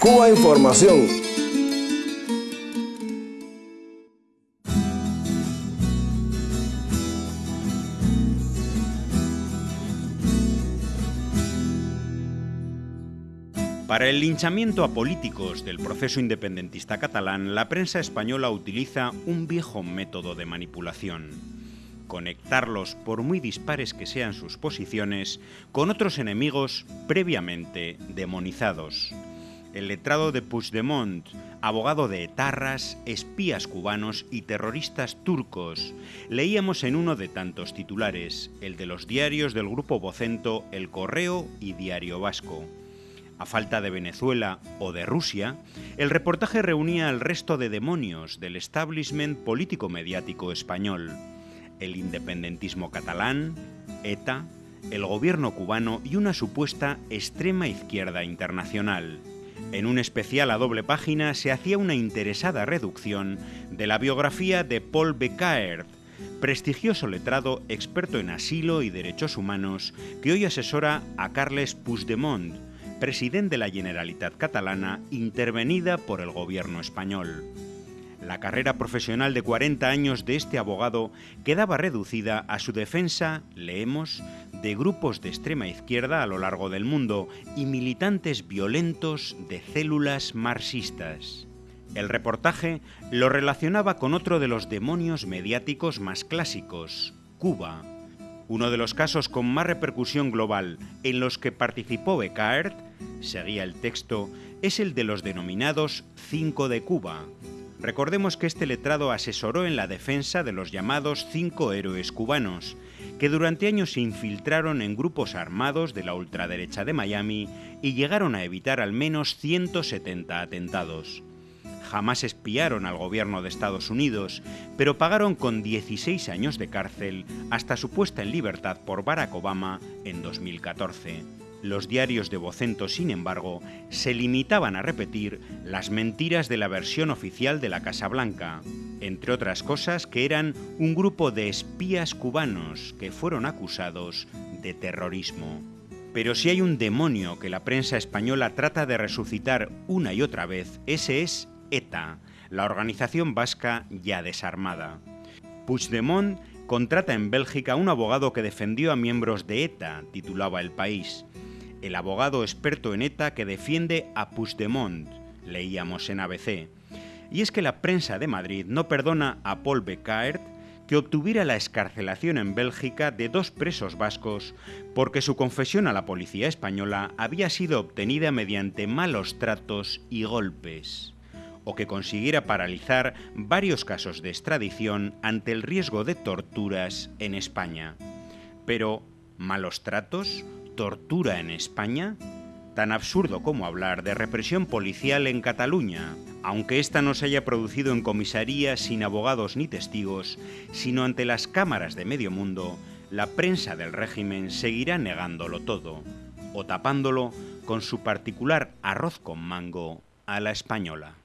Cuba Información. Para el linchamiento a políticos del proceso independentista catalán, la prensa española utiliza un viejo método de manipulación. Conectarlos, por muy dispares que sean sus posiciones, con otros enemigos previamente demonizados. El letrado de Puigdemont, abogado de etarras, espías cubanos y terroristas turcos. Leíamos en uno de tantos titulares, el de los diarios del grupo vocento El Correo y Diario Vasco. A falta de Venezuela o de Rusia, el reportaje reunía al resto de demonios del establishment político-mediático español, el independentismo catalán, ETA, el gobierno cubano y una supuesta extrema izquierda internacional. En un especial a doble página se hacía una interesada reducción de la biografía de Paul Becaert, prestigioso letrado experto en asilo y derechos humanos que hoy asesora a Carles Puigdemont, presidente de la Generalitat catalana intervenida por el gobierno español. La carrera profesional de 40 años de este abogado quedaba reducida a su defensa, leemos, de grupos de extrema izquierda a lo largo del mundo y militantes violentos de células marxistas. El reportaje lo relacionaba con otro de los demonios mediáticos más clásicos, Cuba. Uno de los casos con más repercusión global en los que participó Becaert, seguía el texto, es el de los denominados Cinco de Cuba. Recordemos que este letrado asesoró en la defensa de los llamados cinco héroes cubanos, que durante años se infiltraron en grupos armados de la ultraderecha de Miami y llegaron a evitar al menos 170 atentados. Jamás espiaron al gobierno de Estados Unidos, pero pagaron con 16 años de cárcel hasta su puesta en libertad por Barack Obama en 2014. Los diarios de Vocento, sin embargo, se limitaban a repetir las mentiras de la versión oficial de la Casa Blanca, entre otras cosas que eran un grupo de espías cubanos que fueron acusados de terrorismo. Pero si hay un demonio que la prensa española trata de resucitar una y otra vez, ese es ETA, la organización vasca ya desarmada. Puigdemont contrata en Bélgica a un abogado que defendió a miembros de ETA, titulaba El País. El abogado experto en ETA que defiende a Puigdemont, leíamos en ABC. Y es que la prensa de Madrid no perdona a Paul Becaert que obtuviera la escarcelación en Bélgica de dos presos vascos porque su confesión a la policía española había sido obtenida mediante malos tratos y golpes o que consiguiera paralizar varios casos de extradición ante el riesgo de torturas en España. Pero, ¿malos tratos? ¿Tortura en España? Tan absurdo como hablar de represión policial en Cataluña, aunque esta no se haya producido en comisaría sin abogados ni testigos, sino ante las cámaras de medio mundo, la prensa del régimen seguirá negándolo todo, o tapándolo con su particular arroz con mango a la española.